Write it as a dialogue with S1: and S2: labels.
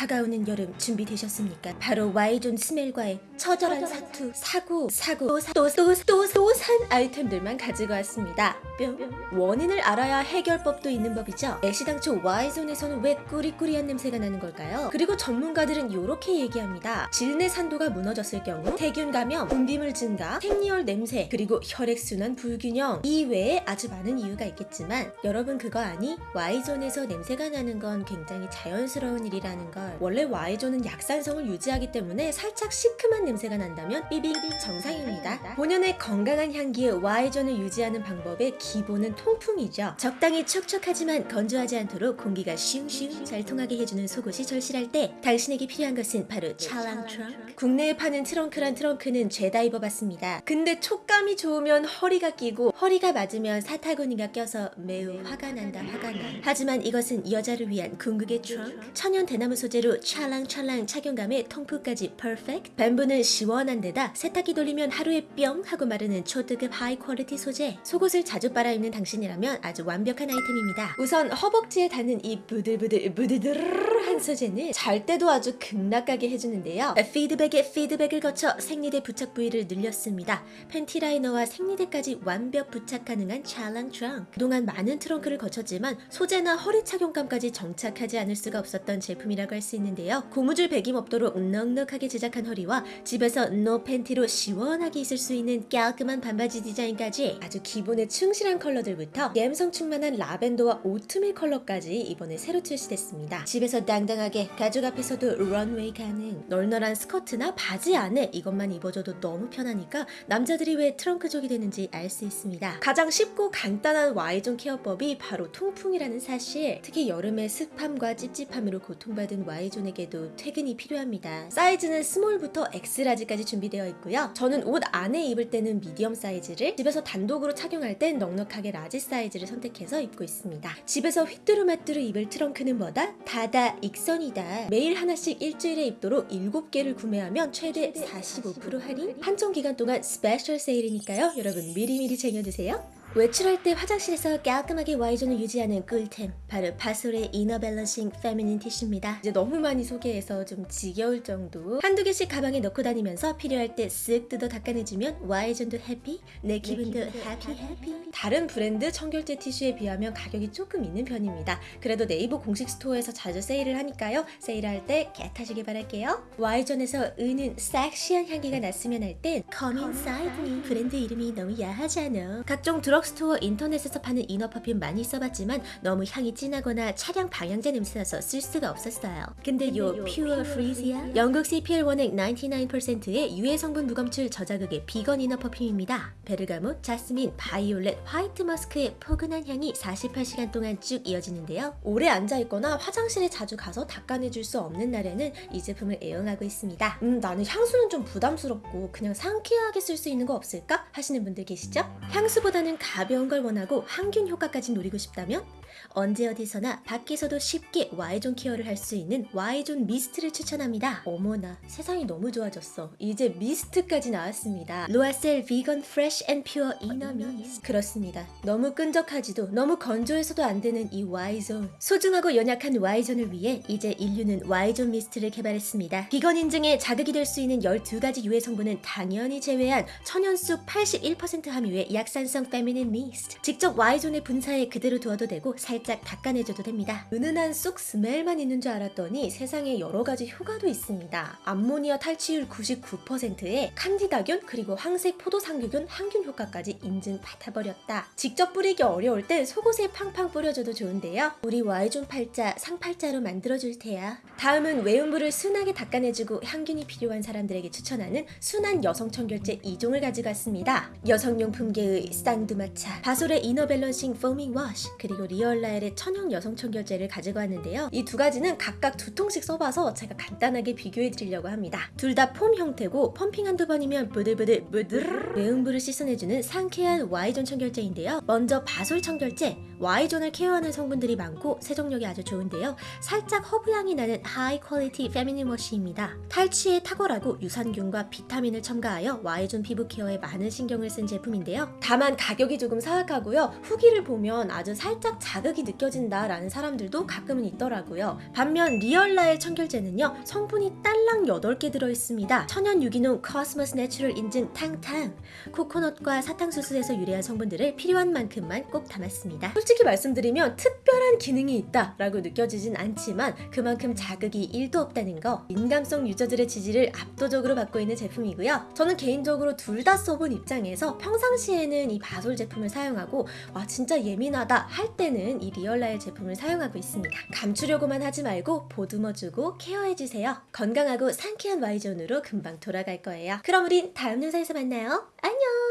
S1: 다가오는 여름 준비되셨습니까? 바로 Y존 smell과의 처절한 사투, 사고, 사고, 또또또또산 아이템들만 가지고 왔습니다. 뿅. 원인을 알아야 해결법도 있는 법이죠. 애시당초 Y존에서는 왜 꾸리꾸리한 냄새가 나는 걸까요? 그리고 전문가들은 이렇게 얘기합니다. 질내 산도가 무너졌을 경우 세균 감염, 분비물 증가, 생리혈 냄새, 그리고 혈액순환 불균형 이외에 아주 많은 이유가 있겠지만 여러분 그거 아니? Y존에서 냄새가 나는 건 굉장히 자연스러운 일이라는 걸 원래 Y존은 약산성을 유지하기 때문에 살짝 시큼한 냄새가 난다면 삐빙 정상입니다. 본연의 건강한 향기의 Y존을 유지하는 방법의 기본은 통풍이죠. 적당히 촉촉하지만 건조하지 않도록 공기가 슝슝 잘 통하게 해주는 속옷이 절실할 때 당신에게 필요한 것은 바로 찰랑 트렁크. 국내에 파는 트렁크란 트렁크는 죄다 입어봤습니다. 근데 촉감이 좋으면 허리가 끼고 허리가 맞으면 사타구니가 껴서 매우 화가 난다 화가 나. 하지만 이것은 여자를 위한 궁극의 트렁크. 천연 대나무 소재 로 찰랑찰랑 착용감에 통풍까지 perfect. bamboo는 시원한 데다 세탁기 돌리면 하루에 뿅 하고 마르는 초특급 high quality 소재. 속옷을 자주 빨아 입는 당신이라면 아주 완벽한 아이템입니다. 우선 허벅지에 닿는 이 부들부들 부드드르한 소재는 잘 때도 아주 극락하게 해주는데요. 피드백에 피드백을 거쳐 생리대 부착 부위를 늘렸습니다. 팬티 라이너와 생리대까지 완벽 부착 가능한 찰랑 트렁크. 그동안 많은 트렁크를 거쳤지만 소재나 허리 착용감까지 정착하지 않을 수가 없었던 제품이라고 할 수 있는데요. 고무줄 배김 없도록 넉넉하게 제작한 허리와 집에서 no 팬티로 시원하게 있을 수 있는 깔끔한 반바지 디자인까지 아주 기본에 충실한 컬러들부터 감성 충만한 라벤더와 오트밀 컬러까지 이번에 새로 출시됐습니다. 집에서 당당하게 가족 앞에서도 런웨이 가능 널널한 스커트나 바지 안에 이것만 입어줘도 너무 편하니까 남자들이 왜 트렁크족이 되는지 알 수 있습니다. 가장 쉽고 간단한 Y존 케어법이 바로 통풍이라는 사실 특히 여름에 습함과 찝찝함으로 고통받은 Y 존에게도 퇴근이 필요합니다. 사이즈는 small부터 X-large까지 준비되어 있고요. 저는 옷 안에 입을 때는 medium 사이즈를 집에서 단독으로 착용할 땐 넉넉하게 large 사이즈를 선택해서 입고 있습니다. 집에서 휘뚜루마뚜루 입을 트렁크는 뭐다? 다다 익선이다. 매일 하나씩 일주일에 입도록 7개를 구매하면 최대 45% 할인? 한정 기간 동안 special 세일이니까요. 여러분 미리미리 쟁여두세요. 외출할 때 화장실에서 깔끔하게 Y존을 유지하는 꿀템 바로 바솔의 이너 밸런싱 페미닌 티슈입니다. 이제 너무 많이 소개해서 좀 지겨울 정도. 한두 개씩 가방에 넣고 다니면서 필요할 때 쓱 뜯어 닦아내주면 Y존도 happy 내 기분도 happy happy. 다른 브랜드 청결제 티슈에 비하면 가격이 조금 있는 편입니다. 그래도 네이버 공식 스토어에서 자주 세일을 하니까요. 세일할 때 get하시길 바랄게요. Y존에서 은은 섹시한 향기가 났으면 할 땐 Come Inside Me 브랜드 이름이 너무 야하잖아. 각종 드럭 드럭스토어 인터넷에서 파는 inner perfume 많이 써봤지만 너무 향이 진하거나 차량 방향제 냄새나서 쓸 수가 없었어요. 근데 요 퓨어 프리지아 영국 CPL 원액 99%의 유해 성분 무검출 저자극의 비건 inner perfume입니다. 베르가못, 자스민, 바이올렛, 화이트 머스크의 포근한 향이 48시간 동안 쭉 이어지는데요. 오래 앉아있거나 화장실에 자주 가서 닦아내줄 수 없는 날에는 이 제품을 애용하고 있습니다. 음 나는 향수는 좀 부담스럽고 그냥 상쾌하게 쓸 수 있는 거 없을까? 하시는 분들 계시죠? 향수보다는 가벼운 걸 원하고 항균 효과까지 노리고 싶다면 언제 어디서나 밖에서도 쉽게 Y존 케어를 할 수 있는 Y존 미스트를 추천합니다. 어머나 세상이 너무 좋아졌어. 이제 미스트까지 나왔습니다. 로아셀 비건 Fresh and Pure Inner Mist 그렇습니다. 너무 끈적하지도 너무 건조해서도 안 되는 이 Y존 소중하고 연약한 Y존을 위해 이제 인류는 Y존 미스트를 개발했습니다. 비건 인증에 자극이 될 수 있는 12가지 유해 성분은 당연히 제외한 천연쑥 81% 함유의 약산성 feminine mist 직접 Y존에 분사해 그대로 두어도 되고 살짝 닦아내줘도 됩니다. 은은한 쑥 smell만 있는 줄 알았더니 세상에 여러 가지 효과도 있습니다. 암모니아 탈취율 99%에 칸디다균 그리고 황색 포도상구균 항균 효과까지 인증 받아버렸다. 직접 뿌리기 어려울 때 속옷에 팡팡 뿌려줘도 좋은데요. 우리 Y존 팔자 상팔자로 만들어줄 테야. 다음은 외음부를 순하게 닦아내주고 향균이 필요한 사람들에게 추천하는 순한 여성 청결제 2종을 가져갔습니다. 여성용품계의 쌍두마차, 바솔의 Inner Balancing Foaming Wash, 그리고 리얼 라엘의 천연 여성 청결제를 가지고 왔는데요. 이 두 가지는 각각 두 통씩 써봐서 제가 간단하게 비교해 드리려고 합니다. 둘 다 폼 형태고 펌핑 한두 번이면 부들부들 부들 외음부를 씻어내주는 상쾌한 Y존 청결제인데요. 먼저 바솔 청결제 Y존을 케어하는 성분들이 많고 세정력이 아주 좋은데요. 살짝 허브향이 나는 high quality feminine wash입니다. 탈취에 탁월하고 유산균과 비타민을 첨가하여 Y존 피부 케어에 많은 신경을 쓴 제품인데요. 다만 가격이 조금 사악하고요. 후기를 보면 아주 살짝 작 자극이 느껴진다라는 사람들도 가끔은 있더라고요. 반면 리얼라엘 청결제는요 성분이 딸랑 8개 들어있습니다. 천연 유기농 COSMOS Natural 인증 탕탕 코코넛과 사탕수수에서 유래한 성분들을 필요한 만큼만 꼭 담았습니다. 솔직히 말씀드리면 특별한 기능이 있다 라고 느껴지진 않지만 그만큼 자극이 1도 없다는 거 민감성 유저들의 지지를 압도적으로 받고 있는 제품이고요. 저는 개인적으로 둘 다 써본 입장에서 평상시에는 이 바솔 제품을 사용하고 와 진짜 예민하다 할 때는 이 리얼라엘 제품을 사용하고 있습니다. 감추려고만 하지 말고 보듬어주고 케어해주세요. 건강하고 상쾌한 Y존으로 금방 돌아갈 거예요. 그럼 우린 다음 영상에서 만나요. 안녕!